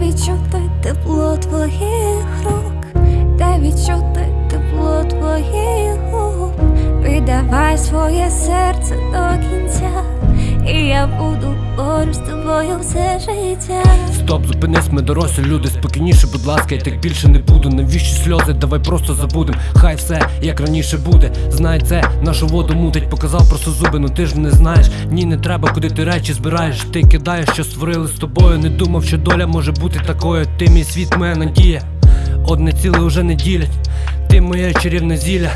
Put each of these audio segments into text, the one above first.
відчути тепло твоїх рук, дай відчути тепло твоїх губ, віддавай своє серце до кінця, і я буду поруч з тобою все життя. Стоп, зупинись, ми дорослі люди, спокійніше, будь ласка, я так більше не буду. Навіщо сльози? Давай просто забудем. Хай все як раніше буде. Знай це, нашу воду мутить, показав просто зуби, ну ти ж не знаєш. Ні, не треба, куди ти речі збираєш. Ти кидаєш, що створили з тобою. Не думав, що доля може бути такою. Ти мій світ, моя надія. Одне ціле уже не ділять. Ти моє чарівне зілля.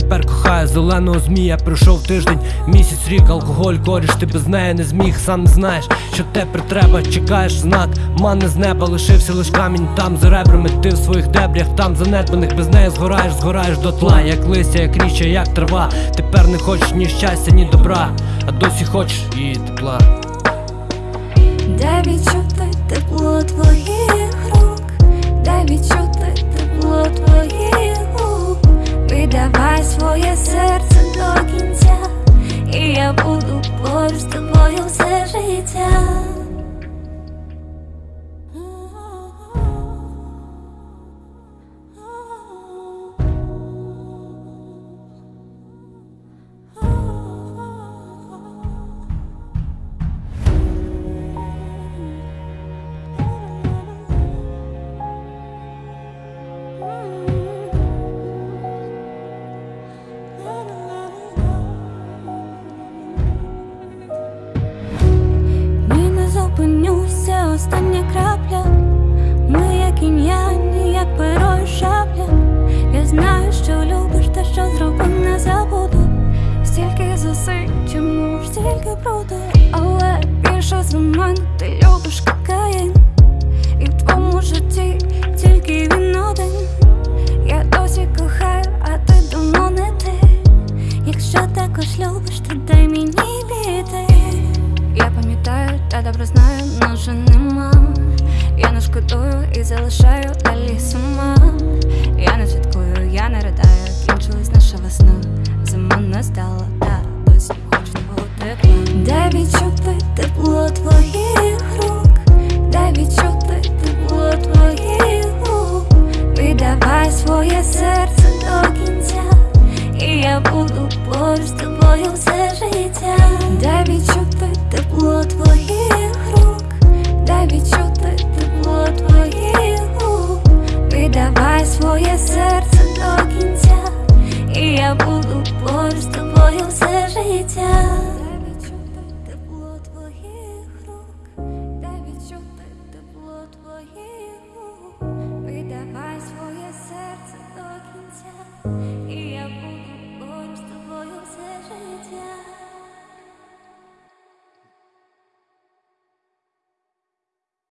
Тепер кохаю зеленого змія. Пройшов тиждень, місяць, рік, алкоголь, коріш, ти без неї не зміг, сам не знаєш, що тепер треба, чекаєш знак, мани з неба, лишився лиш камінь там за ребрами, ти в своїх дебрях, там занедбаних, без неї згораєш, згораєш до тла, як листя, як річчя, як трава. Тепер не хочеш ні щастя, ні добра, а досі хочеш її тепла. Дай відчути тепло твоїх рук, поруч з тобою все життя. Більше ти любиш кокаїн. І в твоєму житті тільки він один. Я досі кохаю, а ти давно не ти. Якщо також любиш, то дай мені піти. Я пам'ятаю, та добре знаю, но вже нема. Я не шкодую і залишаю далі сама. Дай відчути тепло твоїх рук, дай відчути тепло твоїх губ, віддавай своє серце до кінця. І я буду поруч з тобою все життя. Дай відчути тепло твоїх рук, дай відчути тепло твоїх губ, віддавай своє серце до кінця, і я буду поруч з тобою.